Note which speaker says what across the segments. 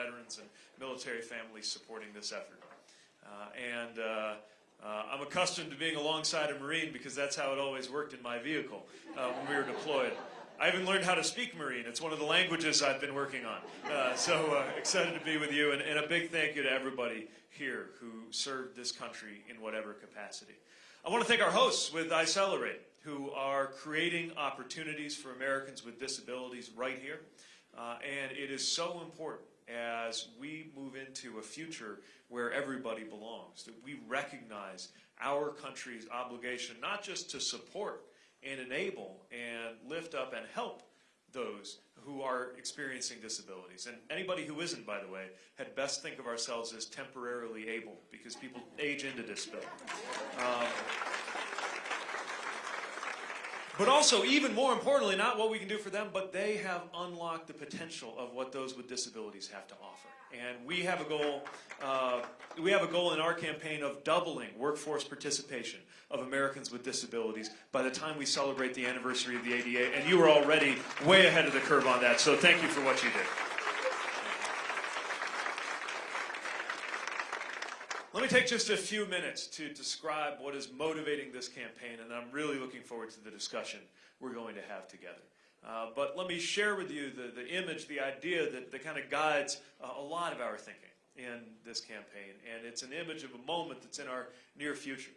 Speaker 1: veterans and military families supporting this effort. Uh, and uh, uh, I'm accustomed to being alongside a Marine because that's how it always worked in my vehicle when we were deployed. I even learned how to speak Marine. It's one of the languages I've been working on. Uh, so uh, excited to be with you, and, and, a big thank you to everybody here who served this country in whatever capacity. I want to thank our hosts with iCelebrate, who are creating opportunities for Americans with disabilities right here. Uh, and it is so important as we move into a future where everybody belongs, that we recognize our country's obligation not just to support and enable and lift up and help those who are experiencing disabilities. And anybody who isn't, by the way, had best think of ourselves as temporarily able because people age into disability. Um, but also, even more importantly, not what we can do for them, but they have unlocked the potential of what those with disabilities have to offer. And we have a goal, uh, we have a goal in our campaign of doubling workforce participation of Americans with disabilities by the time we celebrate the anniversary of the ADA. And you are already way ahead of the curve on that, so thank you for what you did. Let me take just a few minutes to describe what is motivating this campaign, and I'm really looking forward to the discussion we're going to have together. Uh, but let me share with you the, the image, the idea that, that kind of guides uh, a lot of our thinking in this campaign. And it's an image of a moment that's in our near future.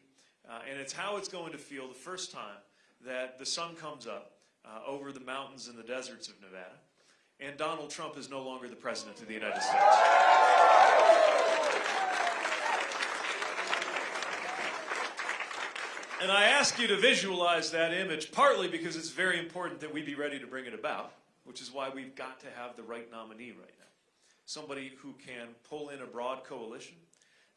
Speaker 1: Uh, and it's how it's going to feel the first time that the sun comes up uh, over the mountains and the deserts of Nevada, and Donald Trump is no longer the President of the United States. And I ask you to visualize that image partly because it's very important that we be ready to bring it about, which is why we've got to have the right nominee right now. Somebody who can pull in a broad coalition,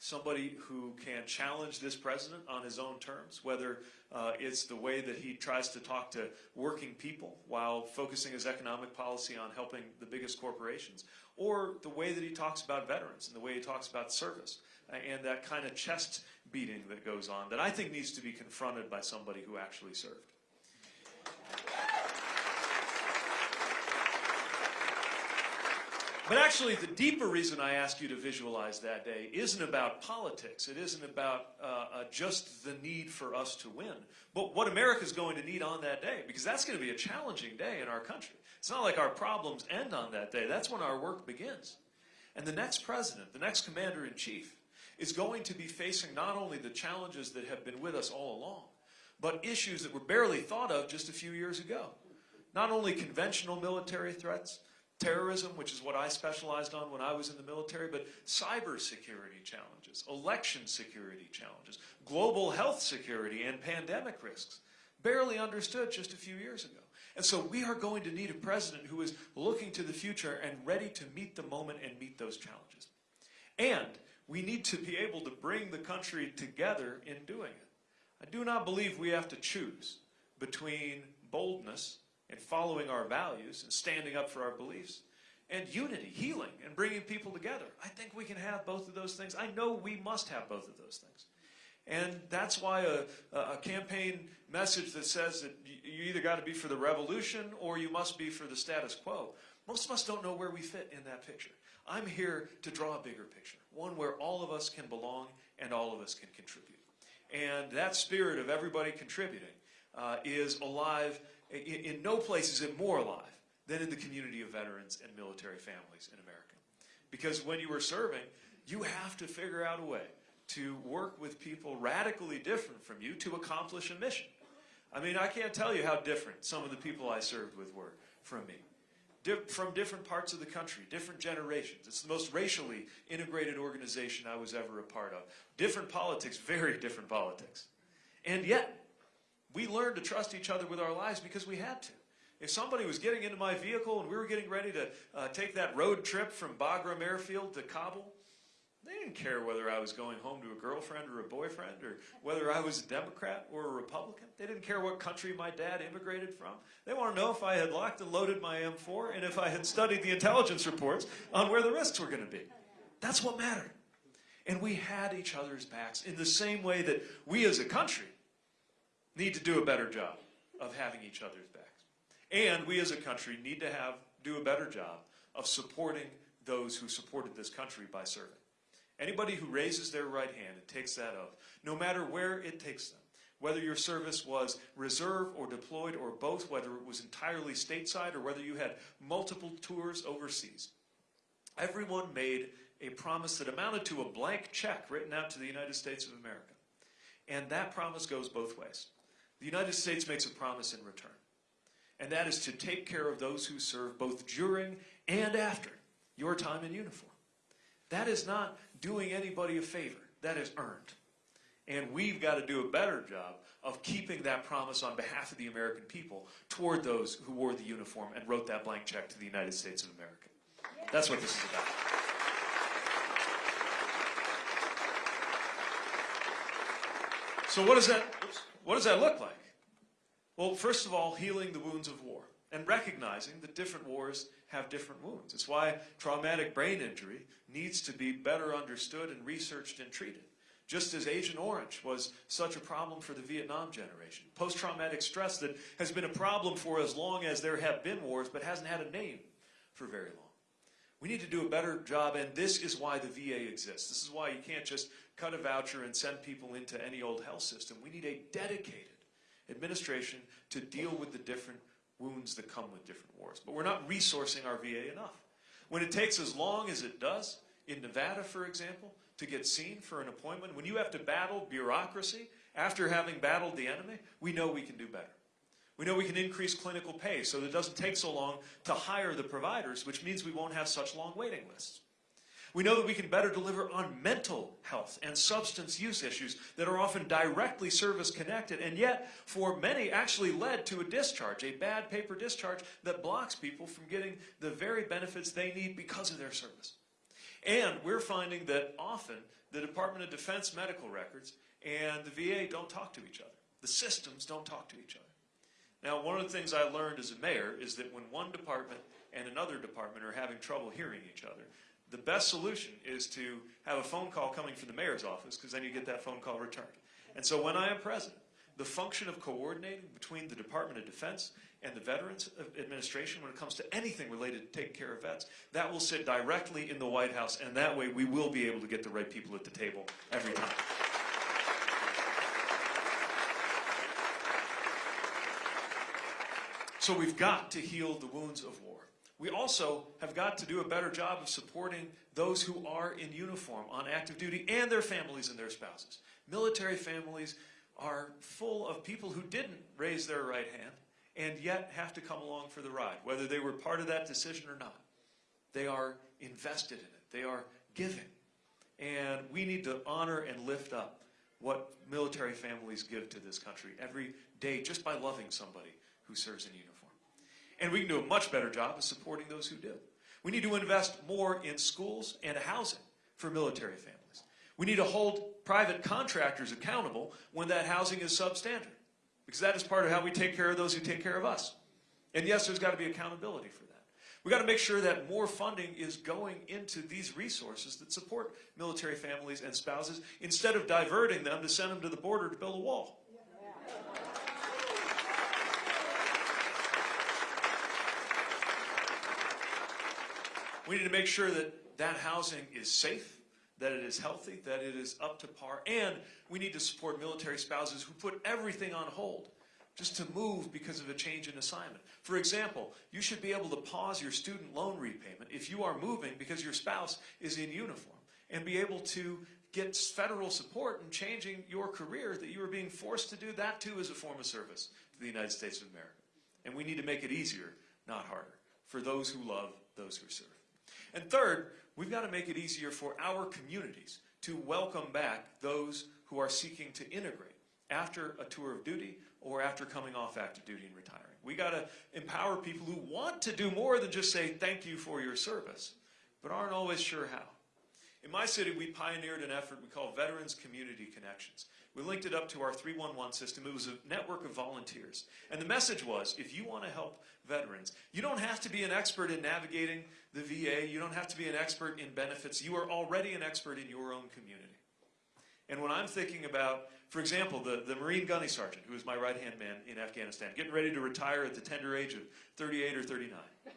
Speaker 1: somebody who can challenge this president on his own terms, whether uh, it's the way that he tries to talk to working people while focusing his economic policy on helping the biggest corporations, or the way that he talks about veterans and the way he talks about service and that kind of chest beating that goes on that I think needs to be confronted by somebody who actually served. But actually, the deeper reason I ask you to visualize that day isn't about politics. It isn't about uh, uh, just the need for us to win, but what America's going to need on that day, because that's going to be a challenging day in our country. It's not like our problems end on that day. That's when our work begins. And the next president, the next commander in chief, is going to be facing not only the challenges that have been with us all along, but issues that were barely thought of just a few years ago. Not only conventional military threats, terrorism, which is what I specialized on when I was in the military, but cybersecurity challenges, election security challenges, global health security, and pandemic risks. Barely understood just a few years ago. And so we are going to need a president who is looking to the future and ready to meet the moment and meet those challenges. And we need to be able to bring the country together in doing it. I do not believe we have to choose between boldness and following our values and standing up for our beliefs and unity, healing, and bringing people together. I think we can have both of those things. I know we must have both of those things. And that's why a, a campaign message that says that you either got to be for the revolution or you must be for the status quo. Most of us don't know where we fit in that picture. I'm here to draw a bigger picture, one where all of us can belong and all of us can contribute. And that spirit of everybody contributing uh, is alive. In, in no place is it more alive than in the community of veterans and military families in America. Because when you are serving, you have to figure out a way to work with people radically different from you to accomplish a mission. I mean, I can't tell you how different some of the people I served with were from me from different parts of the country, different generations. It's the most racially integrated organization I was ever a part of. Different politics, very different politics. And yet, we learned to trust each other with our lives because we had to. If somebody was getting into my vehicle and we were getting ready to uh, take that road trip from Bagram Airfield to Kabul, they didn't care whether I was going home to a girlfriend or a boyfriend or whether I was a Democrat or a Republican. They didn't care what country my dad immigrated from. They want to know if I had locked and loaded my M4 and if I had studied the intelligence reports on where the risks were going to be. That's what mattered. And we had each other's backs in the same way that we as a country need to do a better job of having each other's backs. And we as a country need to have do a better job of supporting those who supported this country by serving. Anybody who raises their right hand and takes that oath, no matter where it takes them, whether your service was reserve or deployed or both, whether it was entirely stateside or whether you had multiple tours overseas, everyone made a promise that amounted to a blank check written out to the United States of America. And that promise goes both ways. The United States makes a promise in return, and that is to take care of those who serve both during and after your time in uniform. That is not doing anybody a favor. That is earned. And we've got to do a better job of keeping that promise on behalf of the American people toward those who wore the uniform and wrote that blank check to the United States of America. That's what this is about. So what does that what does that look like? Well, first of all, healing the wounds of war and recognizing that different wars have different wounds. It's why traumatic brain injury needs to be better understood and researched and treated. Just as Agent Orange was such a problem for the Vietnam generation. Post-traumatic stress that has been a problem for as long as there have been wars but hasn't had a name for very long. We need to do a better job, and this is why the VA exists. This is why you can't just cut a voucher and send people into any old health system. We need a dedicated administration to deal with the different wounds that come with different wars. But we're not resourcing our VA enough. When it takes as long as it does, in Nevada, for example, to get seen for an appointment, when you have to battle bureaucracy after having battled the enemy, we know we can do better. We know we can increase clinical pay so that it doesn't take so long to hire the providers, which means we won't have such long waiting lists. We know that we can better deliver on mental health and substance use issues that are often directly service connected and yet for many actually led to a discharge, a bad paper discharge that blocks people from getting the very benefits they need because of their service. And we're finding that often the Department of Defense medical records and the VA don't talk to each other. The systems don't talk to each other. Now, one of the things I learned as a mayor is that when one department and another department are having trouble hearing each other, the best solution is to have a phone call coming from the mayor's office because then you get that phone call returned. And so when I am president, the function of coordinating between the Department of Defense and the Veterans Administration when it comes to anything related to taking care of vets, that will sit directly in the White House, and that way we will be able to get the right people at the table every time. So we've got to heal the wounds of war. We also have got to do a better job of supporting those who are in uniform on active duty and their families and their spouses. Military families are full of people who didn't raise their right hand and yet have to come along for the ride, whether they were part of that decision or not. They are invested in it. They are giving. And we need to honor and lift up what military families give to this country every day just by loving somebody who serves in uniform. And we can do a much better job of supporting those who do. We need to invest more in schools and housing for military families. We need to hold private contractors accountable when that housing is substandard. Because that is part of how we take care of those who take care of us. And yes, there's got to be accountability for that. We've got to make sure that more funding is going into these resources that support military families and spouses instead of diverting them to send them to the border to build a wall. We need to make sure that that housing is safe, that it is healthy, that it is up to par, and we need to support military spouses who put everything on hold just to move because of a change in assignment. For example, you should be able to pause your student loan repayment if you are moving because your spouse is in uniform and be able to get federal support in changing your career that you are being forced to do. That too is a form of service to the United States of America. And we need to make it easier, not harder, for those who love those who serve. And third, we've got to make it easier for our communities to welcome back those who are seeking to integrate after a tour of duty or after coming off active duty and retiring. We got to empower people who want to do more than just say thank you for your service, but aren't always sure how. In my city, we pioneered an effort we call Veterans Community Connections. We linked it up to our 311 system. It was a network of volunteers. And the message was, if you want to help veterans, you don't have to be an expert in navigating the VA. You don't have to be an expert in benefits. You are already an expert in your own community. And when I'm thinking about, for example, the, the Marine Gunny Sergeant, who is my right-hand man in Afghanistan, getting ready to retire at the tender age of 38 or 39.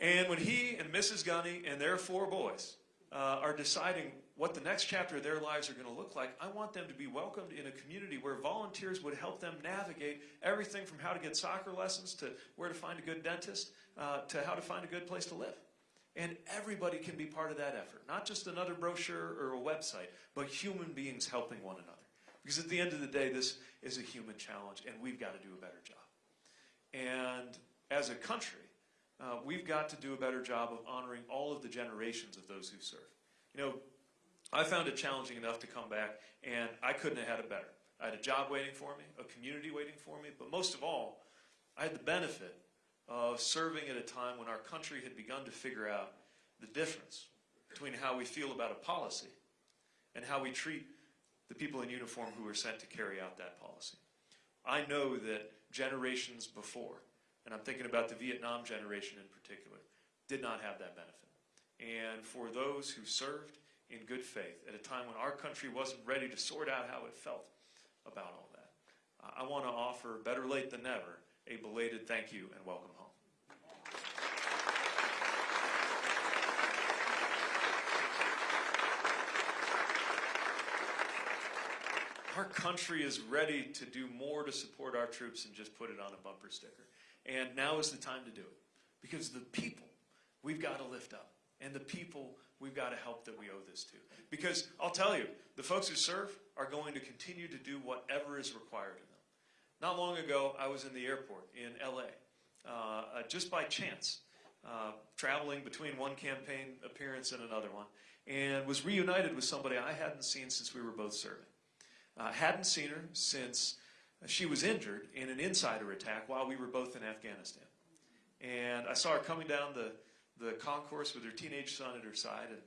Speaker 1: And when he and Mrs. Gunny and their four boys uh, are deciding what the next chapter of their lives are going to look like, I want them to be welcomed in a community where volunteers would help them navigate everything from how to get soccer lessons to where to find a good dentist uh, to how to find a good place to live. And everybody can be part of that effort, not just another brochure or a website, but human beings helping one another. Because at the end of the day, this is a human challenge, and we've got to do a better job. And as a country, uh, we've got to do a better job of honoring all of the generations of those who serve. You know, I found it challenging enough to come back, and I couldn't have had it better. I had a job waiting for me, a community waiting for me, but most of all, I had the benefit of serving at a time when our country had begun to figure out the difference between how we feel about a policy and how we treat the people in uniform who are sent to carry out that policy. I know that generations before, and I'm thinking about the Vietnam generation in particular, did not have that benefit. And for those who served in good faith at a time when our country wasn't ready to sort out how it felt about all that, I want to offer, better late than never, a belated thank you and welcome home. Our country is ready to do more to support our troops than just put it on a bumper sticker. And now is the time to do it. Because the people we've got to lift up. And the people we've got to help that we owe this to. Because I'll tell you, the folks who serve are going to continue to do whatever is required of them. Not long ago, I was in the airport in LA, uh, uh, just by chance, uh, traveling between one campaign appearance and another one, and was reunited with somebody I hadn't seen since we were both serving. Hadn't seen her since she was injured in an insider attack while we were both in Afghanistan. And I saw her coming down the, the concourse with her teenage son at her side and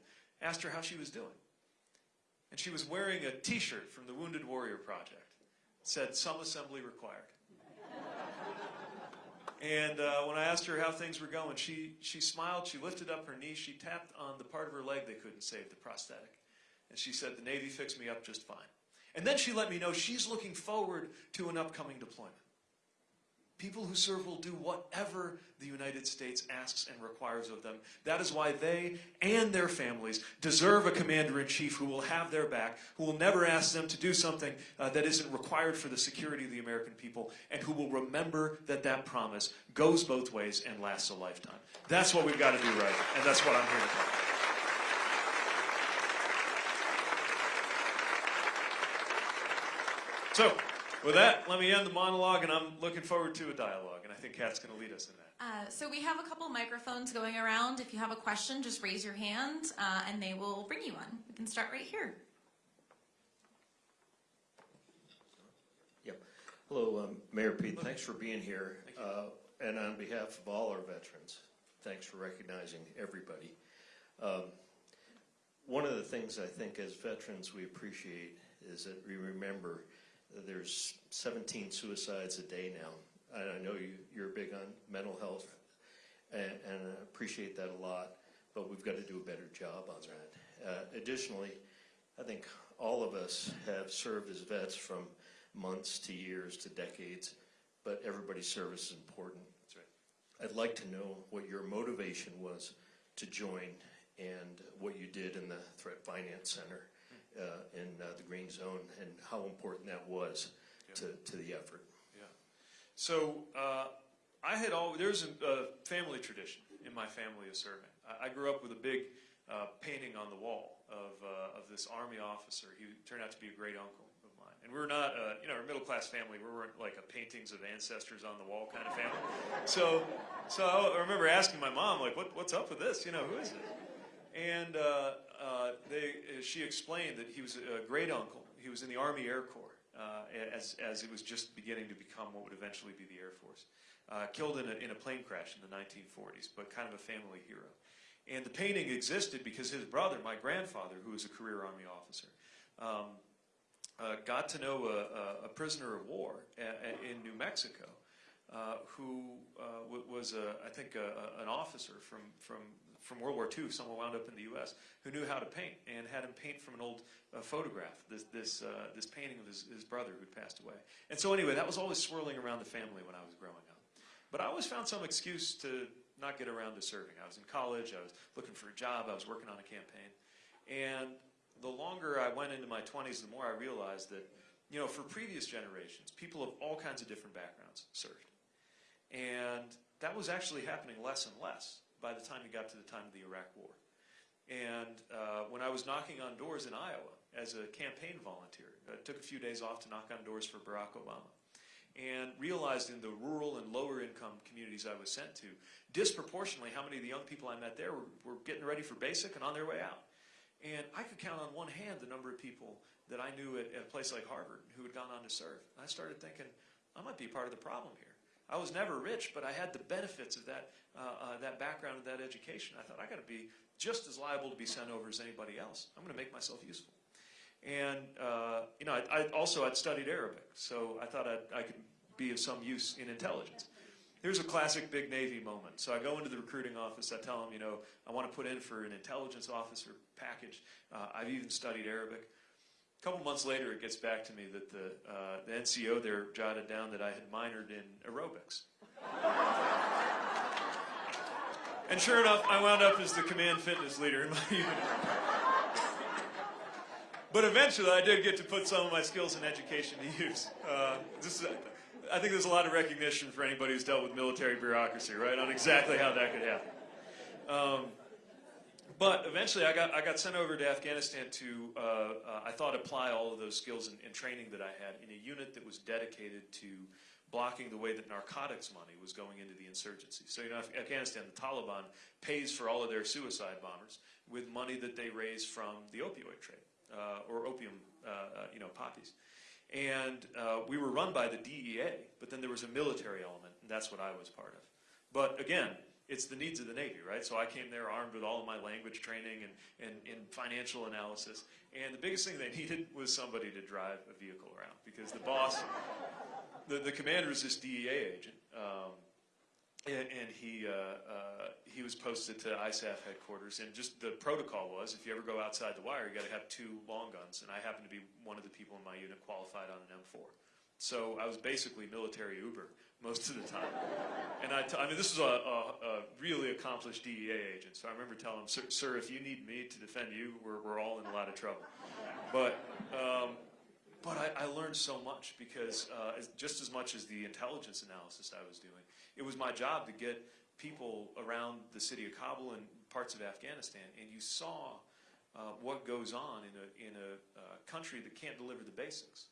Speaker 1: asked her how she was doing. And she was wearing a t-shirt from the Wounded Warrior Project. It said, some assembly required. and uh, when I asked her how things were going, she, she smiled, she lifted up her knee, she tapped on the part of her leg they couldn't save, the prosthetic. And she said, the Navy fixed me up just fine. And then she let me know she's looking forward to an upcoming deployment. People who serve will do whatever the United States asks and requires of them. That is why they and their families deserve a commander-in-chief who will have their back, who will never ask them to do something uh, that isn't required for the security of the American people, and who will remember that that promise goes both ways and lasts a lifetime. That's what we've got to do right, and that's what I'm here to tell you. So, with that, let me end the monologue, and I'm looking forward to a dialogue, and I think Kat's going to lead us in that.
Speaker 2: Uh, so we have a couple microphones going around. If you have a question, just raise your hand, uh, and they will bring you one. We can start right here.
Speaker 3: Yep. Hello, um, Mayor Pete, thanks for being here. Uh, And on behalf of all our veterans, thanks for recognizing everybody. Um, One of the things I think as veterans we appreciate is that we remember that there's 17 suicides a day now. And I know you, you're big on mental health, and, and I appreciate that a lot, but we've got to do a better job on that. Uh, Additionally, I think all of us have served as vets from months to years to decades, but everybody's service is important.
Speaker 1: That's right.
Speaker 3: I'd like to know what your motivation was to join and what you did in the Threat Finance Center uh, in uh, the Green Zone and how important that was to, to the effort.
Speaker 1: Yeah. So uh, I had all there's a, a family tradition in my family of serving. I, I grew up with a big uh, painting on the wall of uh, of this army officer. He turned out to be a great uncle of mine. And we're not, uh, you know, a middle class family. We weren't like a paintings of ancestors on the wall kind of family. So, so I remember asking my mom, like, what, what's up with this? You know, who is it? And uh, uh, they, uh, she explained that he was a great uncle. He was in the Army Air Corps uh, as, as it was just beginning to become what would eventually be the Air Force. Killed in a, in a plane crash in the 1940s, but kind of a family hero. And the painting existed because his brother, my grandfather, who was a career Army officer, um, uh, got to know a, a, prisoner of war in New Mexico uh, who uh, was, a, I think, a, an officer from, from from World War II, someone wound up in the U.S. who knew how to paint and had him paint from an old uh, photograph, this this uh, this painting of his, his brother who'd passed away. And so anyway, that was always swirling around the family when I was growing up. But I always found some excuse to not get around to serving. I was in college, I was looking for a job, I was working on a campaign. And the longer I went into my 20s, the more I realized that, you know, for previous generations, people of all kinds of different backgrounds served. And that was actually happening less and less by the time you got to the time of the Iraq War. And uh, when I was knocking on doors in Iowa as a campaign volunteer, I took a few days off to knock on doors for Barack Obama and realized in the rural and lower income communities I was sent to, disproportionately how many of the young people I met there were, were getting ready for basic and on their way out. And I could count on one hand the number of people that I knew at, at a place like Harvard who had gone on to serve. And I started thinking, I might be part of the problem here. I was never rich, but I had the benefits of that, uh, uh, that background of that education. I thought, I got to be just as liable to be sent over as anybody else. I'm going to make myself useful. And, uh, you know, I, I also I'd studied Arabic, so I thought I'd, I could be of some use in intelligence. Here's a classic big Navy moment. So I go into the recruiting office. I tell them, you know, I want to put in for an intelligence officer package. Uh, I've even studied Arabic. A couple months later, it gets back to me that the, uh, the NCO there jotted down that I had minored in aerobics. and sure enough, I wound up as the command fitness leader in my unit. But eventually, I did get to put some of my skills in education to use. Uh, this is, I think there's a lot of recognition for anybody who's dealt with military bureaucracy, right, on exactly how that could happen. Um, but eventually, I got I got sent over to Afghanistan to uh, uh, I thought apply all of those skills and, and training that I had in a unit that was dedicated to blocking the way that narcotics money was going into the insurgency. So you know, Af- Afghanistan, the Taliban pays for all of their suicide bombers with money that they raise from the opioid trade uh, or opium, uh, uh, you know, poppies. And uh, we were run by the DEA, but then there was a military element, and that's what I was part of. But again, it's the needs of the Navy, right? So I came there armed with all of my language training and, and, and financial analysis. And the biggest thing they needed was somebody to drive a vehicle around because the boss, the, the commander is this DEA agent. Um, and, and he, uh, uh, he was posted to ISAF headquarters, and just the protocol was if you ever go outside the wire, you got to have two long guns. And I happened to be one of the people in my unit qualified on an M4. So I was basically military Uber most of the time. And I, I mean, this was a, a, a really accomplished DEA agent. So I remember telling him, sir, sir if you need me to defend you, we're, we're all in a lot of trouble. But, um, but I, I learned so much because uh, as, just as much as the intelligence analysis I was doing, it was my job to get people around the city of Kabul and parts of Afghanistan, and you saw uh, what goes on in a, in a uh, country that can't deliver the basics.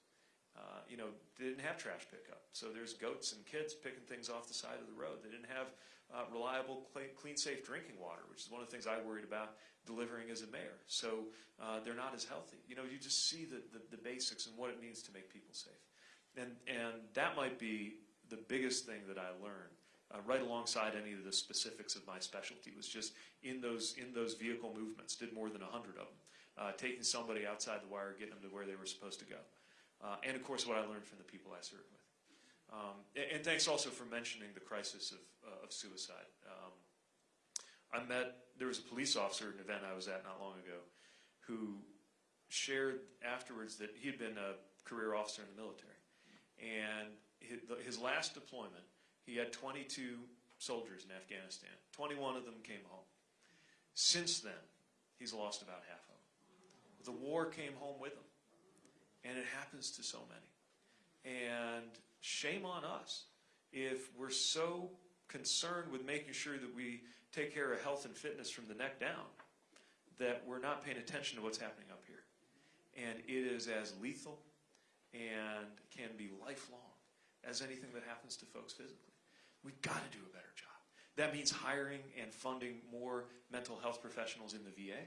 Speaker 1: Uh, you know, they didn't have trash pickup. So there's goats and kids picking things off the side of the road. They didn't have uh, reliable, clean, safe drinking water, which is one of the things I worried about delivering as a mayor. So uh, they're not as healthy. You know, you just see the, the, the basics and what it means to make people safe. And, and that might be the biggest thing that I learned. Uh, right alongside any of the specifics of my specialty was just in those in those vehicle movements. Did more than hundred of them, uh, taking somebody outside the wire, getting them to where they were supposed to go. Uh, and of course, what I learned from the people I served with. Um, and, and, thanks also for mentioning the crisis of, uh, of suicide. Um, I met, there was a police officer at an event I was at not long ago who shared afterwards that he had been a career officer in the military. And his, last deployment, he had 22 soldiers in Afghanistan. 21 of them came home. Since then, he's lost about half of them. The war came home with him. And it happens to so many. And shame on us if we're so concerned with making sure that we take care of health and fitness from the neck down that we're not paying attention to what's happening up here. And it is as lethal and can be lifelong as anything that happens to folks physically. We've got to do a better job. That means hiring and funding more mental health professionals in the VA,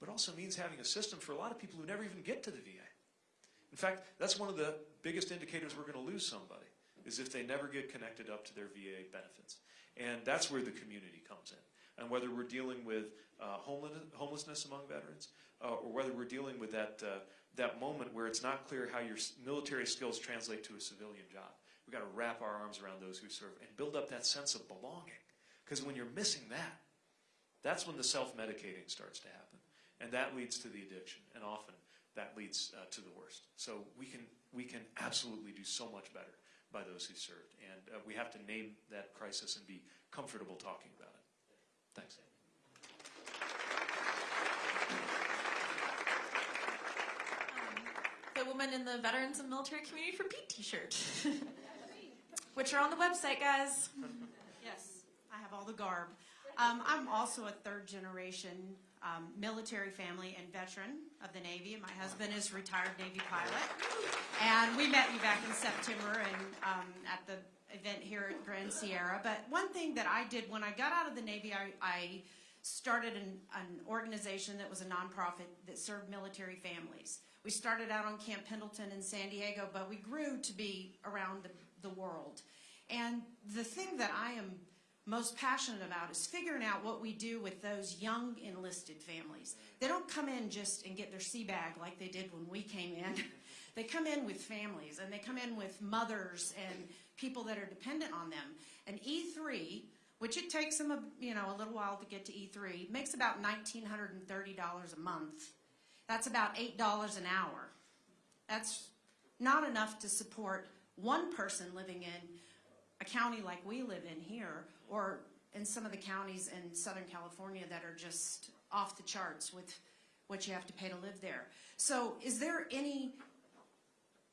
Speaker 1: but also means having a system for a lot of people who never even get to the VA. In fact, that's one of the biggest indicators we're going to lose somebody, is if they never get connected up to their VA benefits. And that's where the community comes in. And whether we're dealing with uh, homelessness among veterans, uh, or whether we're dealing with that, uh, that moment where it's not clear how your military skills translate to a civilian job. We've got to wrap our arms around those who serve and build up that sense of belonging. Because when you're missing that, that's when the self-medicating starts to happen. And that leads to the addiction. And often that leads uh, to the worst. So we can, we can absolutely do so much better by those who served. And uh, we have to name that crisis and be comfortable talking about it. Thanks.
Speaker 2: the woman in the Veterans and Military Community for Pete t-shirt, which are on the website, guys.
Speaker 4: Yes, I have all the garb. Um, I'm also a third generation um, military family and veteran of the Navy. My husband is retired Navy pilot. And we met you back in September and um, at the event here at Grand Sierra. But one thing that I did when I got out of the Navy, I, I started an, an organization that was a nonprofit that served military families. We started out on Camp Pendleton in San Diego, but we grew to be around the, the world. And the thing that I am most passionate about is figuring out what we do with those young enlisted families. They don't come in just and get their sea bag like they did when we came in. they come in with families and they come in with mothers and people that are dependent on them. And E3, which it takes them a, you know, a little while to get to E3, makes about $1,930 a month. That's about $8 an hour. That's not enough to support one person living in a county like we live in here, or in some of the counties in Southern California that are just off the charts with what you have to pay to live there. So is there any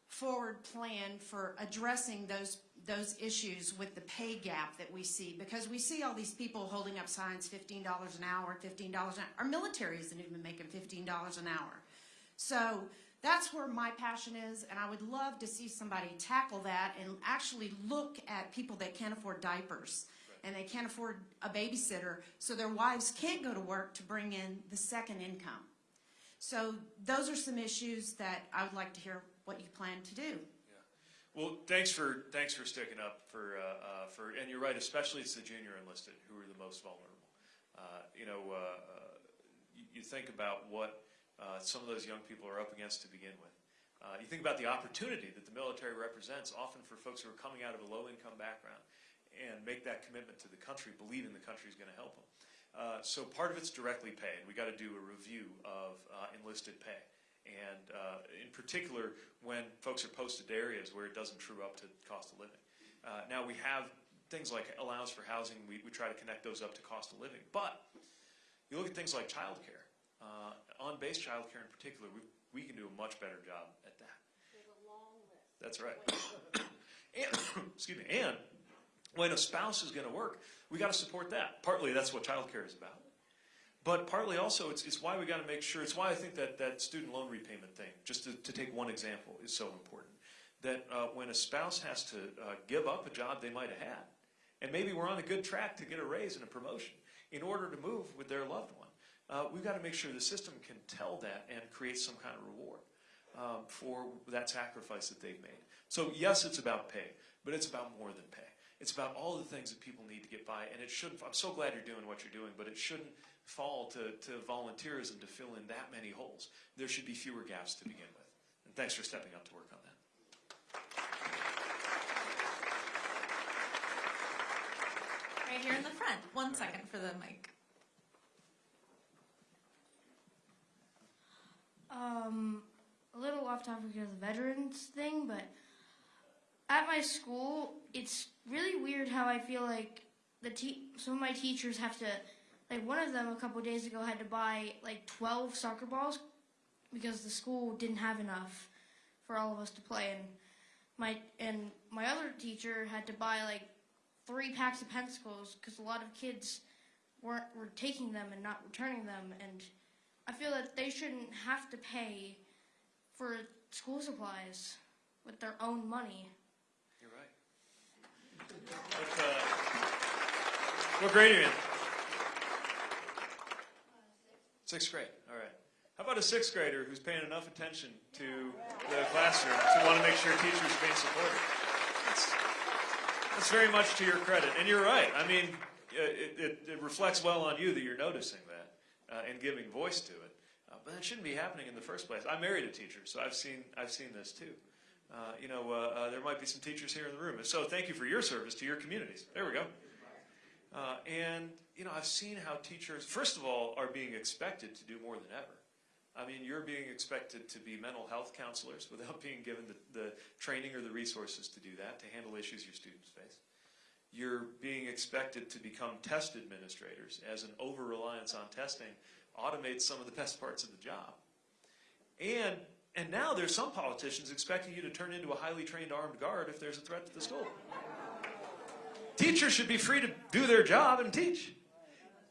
Speaker 4: forward plan for addressing those those issues with the pay gap that we see? Because we see all these people holding up signs, $15 an hour, $15 an hour. Our military isn't even making $15 an hour. So that's where my passion is, and I would love to see somebody tackle that and actually look at people that can't afford diapers and they can't afford a babysitter, so their wives can't go to work to bring in the second income. So those are some issues that I would like to hear what you plan to do.
Speaker 1: Well, thanks for thanks for sticking up for uh, uh, for and you're right, especially it's the junior enlisted who are the most vulnerable. Uh, you know, uh, you, you think about what uh, some of those young people are up against to begin with. Uh, you think about the opportunity that the military represents, often for folks who are coming out of a low-income background, and make that commitment to the country, believing the country is going to help them. Uh, so part of it's directly pay, and we got to do a review of uh, enlisted pay and uh, in particular when folks are posted to areas where it doesn't true up to cost of living. Uh, now we have things like allowance for housing, we, we try to connect those up to cost of living, but you look at things like childcare, uh, on-base childcare in particular, we, we can do a much better job at that. That's right. and, excuse me, and when a spouse is going to work, we got to support that. Partly that's what childcare is about. But partly also, it's, it's why we got to make sure, it's why I think that, that student loan repayment thing, just to, to take one example, is so important. That uh, when a spouse has to uh, give up a job they might have had, and maybe we're on a good track to get a raise and a promotion, in order to move with their loved one, uh, we've got to make sure the system can tell that and create some kind of reward um, for that sacrifice that they've made. So yes, it's about pay, but it's about more than pay. It's about all the things that people need to get by, and it shouldn't. I'm so glad you're doing what you're doing, but it shouldn't fall to, to volunteerism to fill in that many holes. There should be fewer gaps to begin with. And thanks for stepping up to work on that.
Speaker 2: Right here in the front. One second for the mic.
Speaker 5: Um, a little off topic of the veterans thing, but at my school, it's really weird how I feel like the some of my teachers have to, like one of them a couple days ago had to buy like 12 soccer balls because the school didn't have enough for all of us to play, and my and my other teacher had to buy like three packs of pencils because a lot of kids weren't were taking them and not returning them, and I feel that they shouldn't have to pay for school supplies with their own money.
Speaker 1: You're right. What, uh, what grade are you in? Sixth grade. All right. How about a sixth grader who's paying enough attention to the classroom to want to make sure teachers are being supported? That's, that's very much to your credit. And you're right. I mean, uh, it, it, it reflects well on you that you're noticing that uh, and giving voice to it. Uh, but that shouldn't be happening in the first place. I married a teacher, so I've seen, I've seen this too. Uh, you know, uh, uh, there might be some teachers here in the room. So thank you for your service to your communities. There we go. Uh, and, you know, I've seen how teachers, first of all, are being expected to do more than ever. I mean, you're being expected to be mental health counselors without being given the, the training or the resources to do that, to handle issues your students face. you're being expected to become test administrators as an over reliance on testing automates some of the best parts of the job. And and now there's some politicians expecting you to turn into a highly trained armed guard if there's a threat to the school. Teachers should be free to do their job and teach.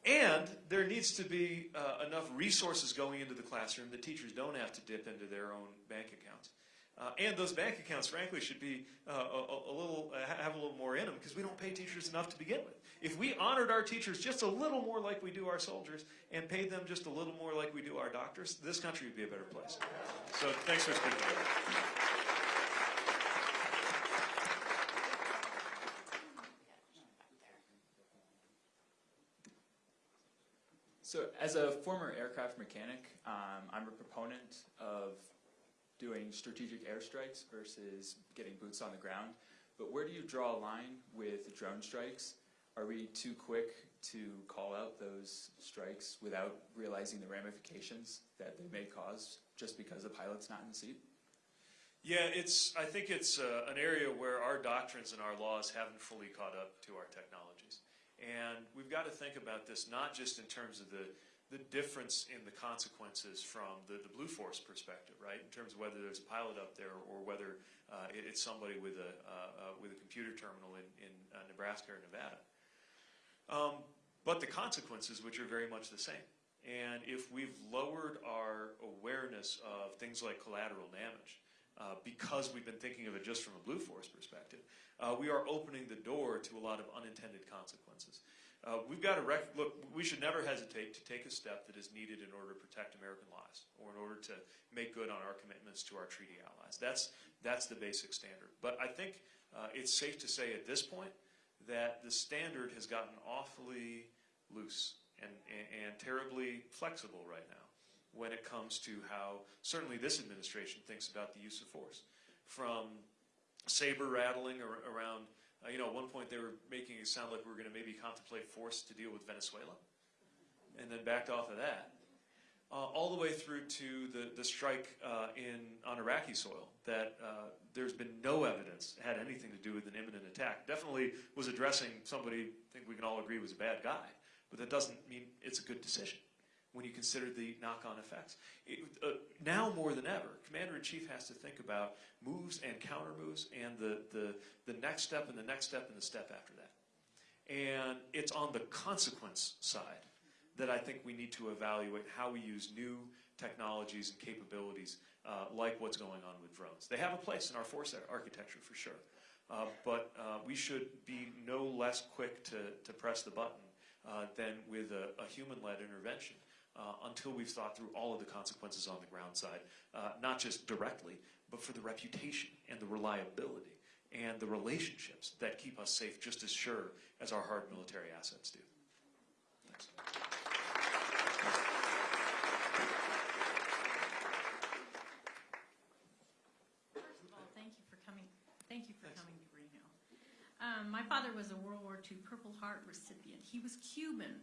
Speaker 1: And there needs to be uh, enough resources going into the classroom that teachers don't have to dip into their own bank accounts. Uh, and those bank accounts, frankly, should be uh, a, a little uh, have a little more in them because we don't pay teachers enough to begin with. If we honored our teachers just a little more like we do our soldiers and paid them just a little more like we do our doctors, this country would be a better place. So thanks for speaking. to me.
Speaker 6: So, as a former aircraft mechanic, um, I'm a proponent of doing strategic airstrikes versus getting boots on the ground. But where do you draw a line with drone strikes? Are we too quick to call out those strikes without realizing the ramifications that they may cause just because the pilot's not in the seat?
Speaker 1: Yeah, it's. I think it's uh, an area where our doctrines and our laws haven't fully caught up to our technologies, and we've got to think about this not just in terms of the the difference in the consequences from the, the Blue Force perspective, right? In terms of whether there's a pilot up there or whether uh, it, it's somebody with a uh, uh, with a computer terminal in in uh, Nebraska or Nevada. Um, but the consequences, which are very much the same. And if we've lowered our awareness of things like collateral damage, uh, because we've been thinking of it just from a Blue Force perspective, uh, we are opening the door to a lot of unintended consequences. Uh, we've got to rec- look. We should never hesitate to take a step that is needed in order to protect American lives, or in order to make good on our commitments to our treaty allies. That's that's the basic standard. But I think uh, it's safe to say at this point that the standard has gotten awfully loose and, and, and terribly flexible right now when it comes to how certainly this administration thinks about the use of force. From saber rattling ar- around, uh, you know, at one point they were making it sound like we were going to maybe contemplate force to deal with Venezuela, and then backed off of that. Uh, all the way through to the, the strike uh, in on Iraqi soil that uh, there's been no evidence had anything to do with an imminent attack. Definitely was addressing somebody I think we can all agree was a bad guy, but that doesn't mean it's a good decision when you consider the knock-on effects. It, uh, now more than ever, Commander-in-Chief has to think about moves and counter moves and the, the, the next step and the next step and the step after that. And it's on the consequence side that I think we need to evaluate how we use new technologies and capabilities uh, like what's going on with drones. They have a place in our force architecture for sure, uh, but uh, we should be no less quick to, to press the button uh, than with a, a human-led intervention uh, until we've thought through all of the consequences on the ground side, uh, not just directly, but for the reputation and the reliability and the relationships that keep us safe just as sure as our hard military assets do. Thanks.
Speaker 7: Thank you for coming, thank you for coming to Reno. Um, my father was a World War II Purple Heart recipient. He was Cuban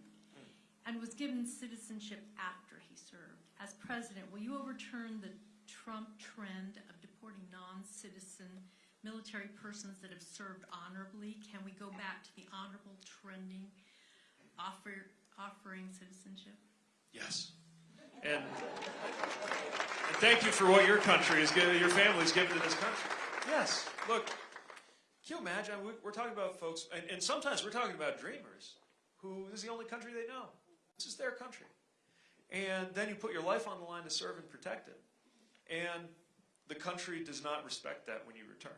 Speaker 7: and was given citizenship after he served. As president, will you overturn the Trump trend of deporting non-citizen military persons that have served honorably? Can we go back to the honorable trending, offer, offering citizenship?
Speaker 1: Yes. And, and thank you for what your country is giving, your family's given to this country. Yes. Look, can you imagine? We- We're talking about folks, and, and sometimes we're talking about dreamers who this is the only country they know. This is their country. And then you put your life on the line to serve and protect it. And the country does not respect that when you return.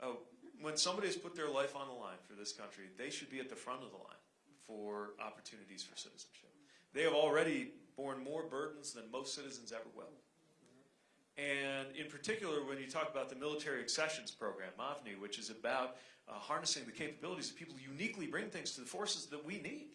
Speaker 1: Uh, when somebody has put their life on the line for this country, they should be at the front of the line for opportunities for citizenship. They have already borne more burdens than most citizens ever will. And in particular, when you talk about the Military Accessions Program, MAVNI, which is about uh, harnessing the capabilities of people uniquely bring things to the forces that we need.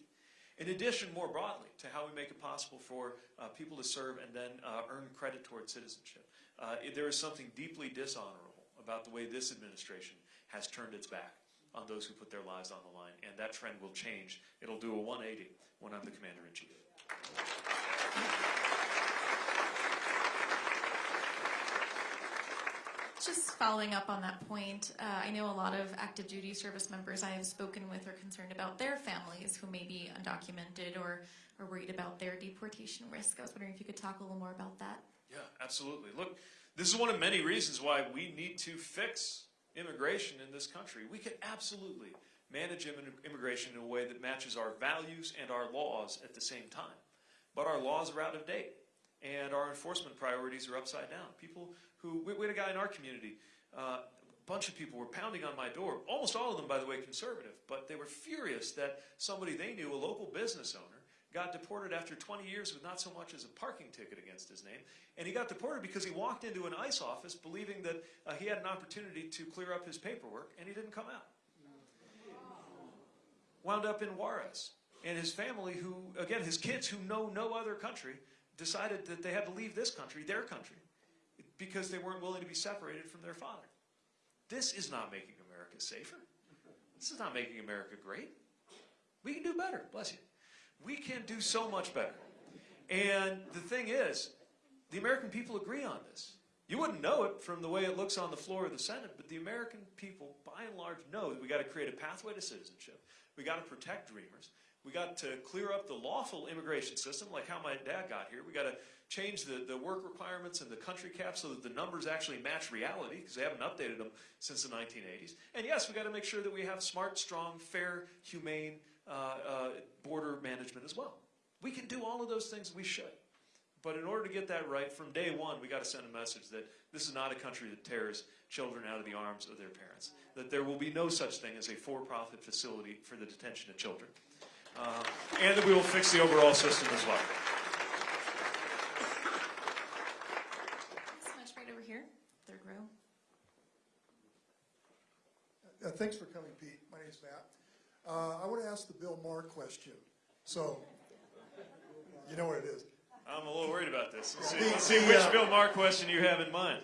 Speaker 1: In addition, more broadly, to how we make it possible for uh, people to serve and then uh, earn credit toward citizenship. Uh, there is something deeply dishonorable about the way this administration has turned its back on those who put their lives on the line, and that trend will change. It'll do a 180 when I'm the commander-in-chief.
Speaker 2: Just following up on that point, uh, I know a lot of active duty service members I have spoken with are concerned about their families who may be undocumented or are worried about their deportation risk. I was wondering if you could talk a little more about that.
Speaker 1: Yeah, absolutely. Look, this is one of many reasons why we need to fix immigration in this country. We can absolutely manage immi- immigration in a way that matches our values and our laws at the same time. But our laws are out of date, and our enforcement priorities are upside down. People who, we, we had a guy in our community, uh, a bunch of people were pounding on my door, almost all of them, by the way, conservative, but they were furious that somebody they knew, a local business owner, got deported after 20 years with not so much as a parking ticket against his name. And he got deported because he walked into an ICE office believing that uh, he had an opportunity to clear up his paperwork, and he didn't come out. Wound up in Juarez. And his family, who, again, his kids who know no other country, decided that they had to leave this country, their country, because they weren't willing to be separated from their father. This is not making America safer. This is not making America great. We can do better, bless you. We can do so much better. And the thing is, the American people agree on this. You wouldn't know it from the way it looks on the floor of the Senate, but the American people, by and large, know that we got to create a pathway to citizenship. We got to protect dreamers. We got to clear up the lawful immigration system, like how my dad got here. We got to change the, the work requirements and the country cap so that the numbers actually match reality, because they haven't updated them since the 1980s. And yes, we got to make sure that we have smart, strong, fair, humane uh, uh, border management as well. We can do all of those things. We should. But in order to get that right, from day one, we got to send a message that this is not a country that tears children out of the arms of their parents. That there will be no such thing as a for-profit facility for the detention of children. Uh, and that we will fix the overall system as well.
Speaker 2: So right over here, third row.
Speaker 8: Uh, Thanks for coming, Pete. My name is Matt. Uh, I want to ask the Bill Maher question. So, you know what it is.
Speaker 1: I'm a little worried about this. Let's see,
Speaker 8: The-
Speaker 1: let's see
Speaker 8: the,
Speaker 1: which
Speaker 8: uh,
Speaker 1: Bill Maher question you have in mind.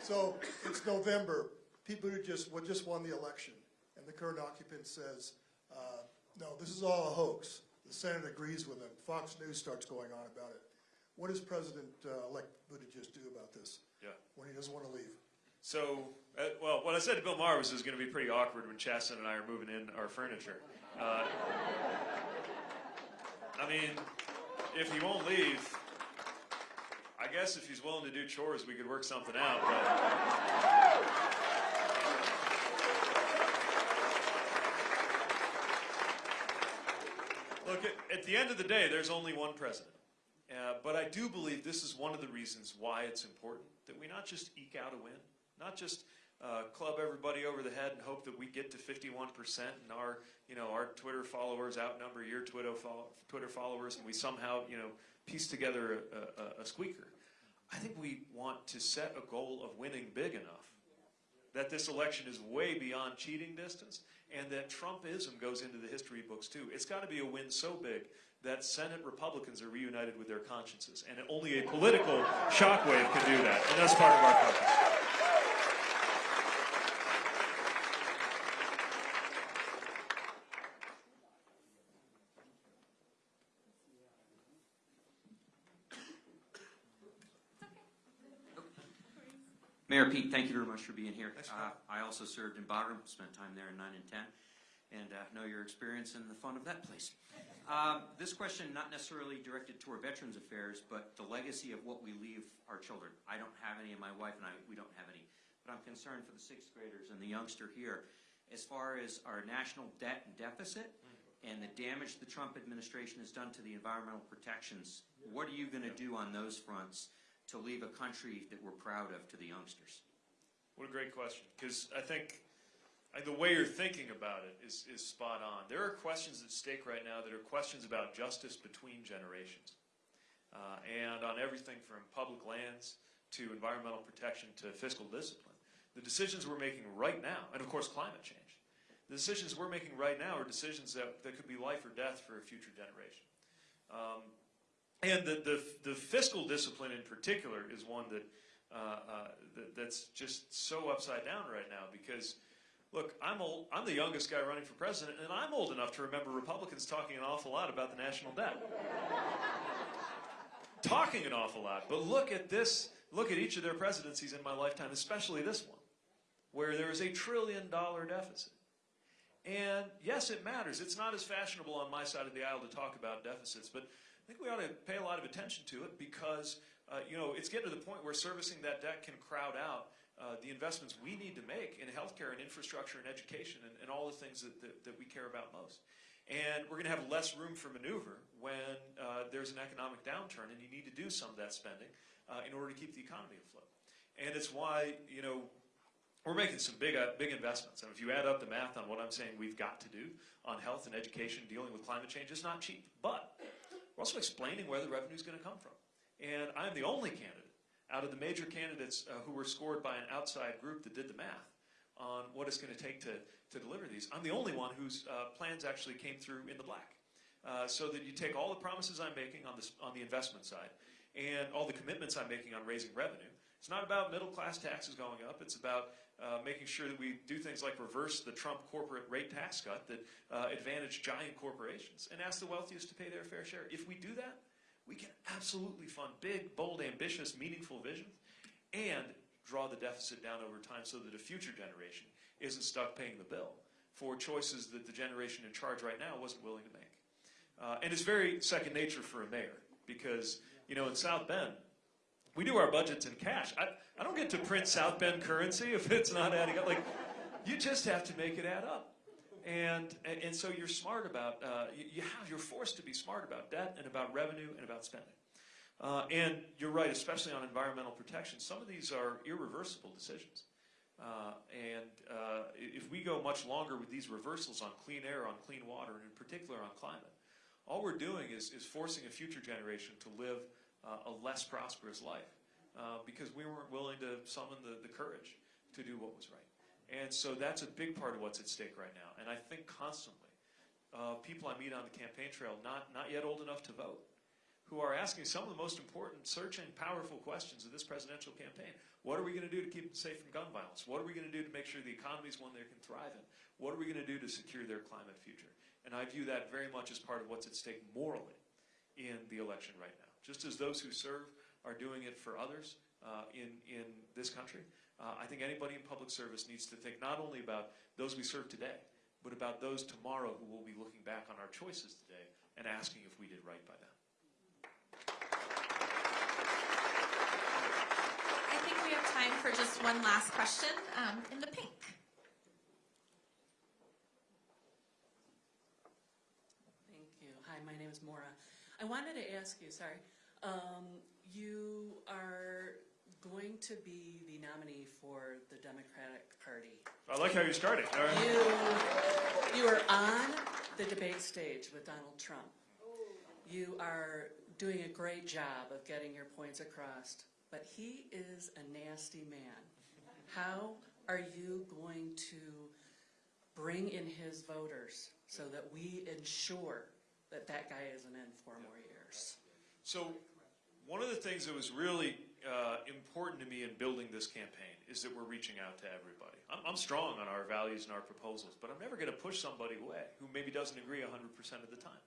Speaker 8: So, it's November. People who just, well, just won the election, and the current occupant says, no, this is all a hoax. The Senate agrees with him. Fox News starts going on about it. What does President-elect Buttigieg do about this
Speaker 1: Yeah.
Speaker 8: when he doesn't want to leave?
Speaker 1: So, uh, well, what I said to Bill Maher was it was going to be pretty awkward when Chasten and I are moving in our furniture. Uh, I mean, if he won't leave, I guess if he's willing to do chores, we could work something out. But look, at, the end of the day, there's only one president. Uh, but I do believe this is one of the reasons why it's important that we not just eke out a win, not just uh, club everybody over the head and hope that we get to 51% and our, you know, our Twitter followers outnumber your Twitter, Twitter followers and we somehow, you know, piece together a, a, a squeaker. I think we want to set a goal of winning big enough that this election is way beyond cheating distance and that Trumpism goes into the history books too. It's got to be a win so big that Senate Republicans are reunited with their consciences. And only a political shockwave can do that. And that's part of our purpose.
Speaker 9: Pete, thank you very much for being here.
Speaker 1: Thanks,
Speaker 9: Uh, I also served in Bagram, spent time there in 9 and 10, and uh, know your experience and the fun of that place. Um, This question not necessarily directed toward Veterans Affairs, but the legacy of what we leave our children. I don't have any, and my wife and I, we don't have any. But I'm concerned for the sixth graders and the youngster here. As far as our national debt and deficit and the damage the Trump administration has done to the environmental protections, what are you going to do on those fronts to leave a country that we're proud of to the youngsters?
Speaker 1: What a great question. Because I think the way you're thinking about it is, is spot on. There are questions at stake right now that are questions about justice between generations. Uh, and on everything from public lands to environmental protection to fiscal discipline. The decisions we're making right now, and of course climate change, the decisions we're making right now are decisions that, that could be life or death for a future generation. Um, and the, the, the fiscal discipline in particular is one that, uh, uh, that that's just so upside down right now because look I'm old I'm the youngest guy running for president and I'm old enough to remember Republicans talking an awful lot about the national debt talking an awful lot but look at this look at each of their presidencies in my lifetime, especially this one, where there is a trillion dollar deficit. And yes, it matters. It's not as fashionable on my side of the aisle to talk about deficits, but I think we ought to pay a lot of attention to it because, uh, you know, it's getting to the point where servicing that debt can crowd out uh, the investments we need to make in healthcare and infrastructure and education and, and all the things that, that, that we care about most. And we're going to have less room for maneuver when uh, there's an economic downturn and you need to do some of that spending uh, in order to keep the economy afloat. And it's why, you know, we're making some big, uh, big investments. And if you add up the math on what I'm saying we've got to do on health and education, dealing with climate change, it's not cheap. But we're also explaining where the revenue is going to come from. And I'm the only candidate out of the major candidates uh, who were scored by an outside group that did the math on what it's going to take to, to deliver these. I'm the only one whose uh, plans actually came through in the black. Uh, so that you take all the promises I'm making on, this, on the investment side and all the commitments I'm making on raising revenue. It's not about middle class taxes going up. It's about uh, making sure that we do things like reverse the Trump corporate rate tax cut that uh, advantage giant corporations and ask the wealthiest to pay their fair share. If we do that, we can absolutely fund big, bold, ambitious, meaningful visions and draw the deficit down over time so that a future generation isn't stuck paying the bill for choices that the generation in charge right now wasn't willing to make. Uh, and it's very second nature for a mayor because, you know, in South Bend, we do our budgets in cash. I, I don't get to print South Bend currency if it's not adding up. Like, you just have to make it add up. And, and, so you're smart about, uh, you, you have, you're forced to be smart about debt and about revenue and about spending. Uh, and you're right, especially on environmental protection. Some of these are irreversible decisions. Uh, and uh, if we go much longer with these reversals on clean air, on clean water, and in particular on climate, all we're doing is, is forcing a future generation to live uh, a less prosperous life uh, because we weren't willing to summon the, the courage to do what was right. And so that's a big part of what's at stake right now. And I think constantly, uh, people I meet on the campaign trail, not, not yet old enough to vote, who are asking some of the most important, searching, powerful questions of this presidential campaign. What are we going to do to keep them safe from gun violence? What are we going to do to make sure the economy is one they can thrive in? What are we going to do to secure their climate future? And I view that very much as part of what's at stake morally in the election right now. Just as those who serve are doing it for others uh, in, in this country, uh, I think anybody in public service needs to think not only about those we serve today, but about those tomorrow who will be looking back on our choices today and asking if we did right by them.
Speaker 2: I think we have time for just one last question um, in the pink.
Speaker 10: Thank you. Hi, my name is Maura. I wanted to ask you, sorry, um, you are going to be the nominee for the Democratic Party.
Speaker 1: I like how you started. Right.
Speaker 10: You, you are on the debate stage with Donald Trump. You are doing a great job of getting your points across, but he is a nasty man. How are you going to bring in his voters so that we ensure that that guy isn't in four more years?
Speaker 1: So, one of the things that was really uh, important to me in building this campaign is that we're reaching out to everybody. I'm, I'm strong on our values and our proposals, but I'm never going to push somebody away who maybe doesn't agree 100% of the time.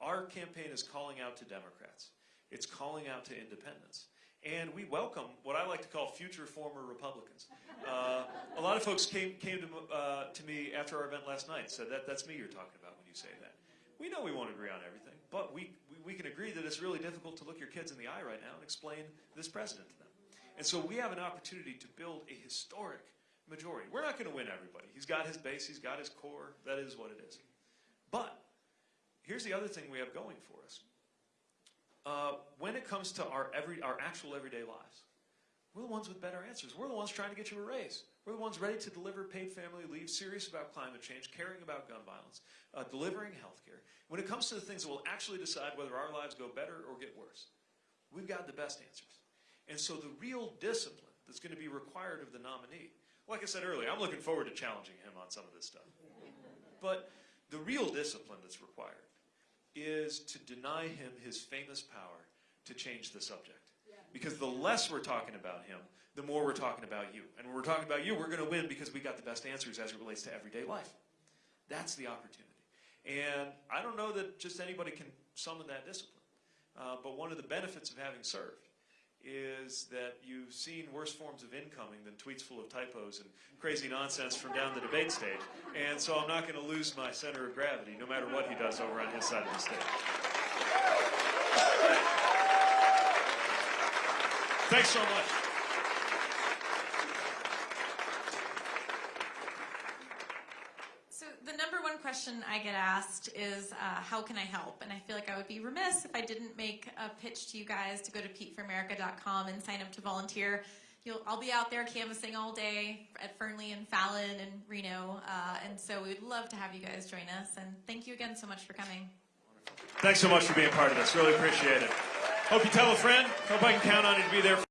Speaker 1: Our campaign is calling out to Democrats. It's calling out to independents. And we welcome what I like to call future former Republicans. Uh, a lot of folks came, came to, uh, to me after our event last night said, that, that's me you're talking about when you say that. We know we won't agree on everything, but we, we, can agree that it's really difficult to look your kids in the eye right now and explain this president to them. And so we have an opportunity to build a historic majority. We're not going to win everybody. He's got his base, he's got his core, that is what it is. But here's the other thing we have going for us. Uh, when it comes to our, every, our actual everyday lives, we're the ones with better answers. We're the ones trying to get you a raise. We're the ones ready to deliver paid family leave, serious about climate change, caring about gun violence, uh, delivering health care. When it comes to the things that will actually decide whether our lives go better or get worse, we've got the best answers. And so the real discipline that's going to be required of the nominee, like I said earlier, I'm looking forward to challenging him on some of this stuff. But the real discipline that's required is to deny him his famous power to change the subject. Because the less we're talking about him, the more we're talking about you. And when we're talking about you, we're going to win because we got the best answers as it relates to everyday life. That's the opportunity. And I don't know that just anybody can summon that discipline. Uh, but one of the benefits of having served is that you've seen worse forms of incoming than tweets full of typos and crazy nonsense from down the debate stage. And so I'm not going to lose my center of gravity, no matter what he does over on his side of the stage. Thanks so much.
Speaker 2: So the number one question I get asked is, uh, how can I help? And I feel like I would be remiss if I didn't make a pitch to you guys to go to PeteForAmerica.com and sign up to volunteer. You'll, I'll be out there canvassing all day at Fernley and Fallon and Reno, uh, and so we would love to have you guys join us. And thank you again so much for coming.
Speaker 1: Thanks so much for being part of this. Really appreciate it. Hope you tell a friend. Hope I can count on you to be there.